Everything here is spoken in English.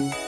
Bye.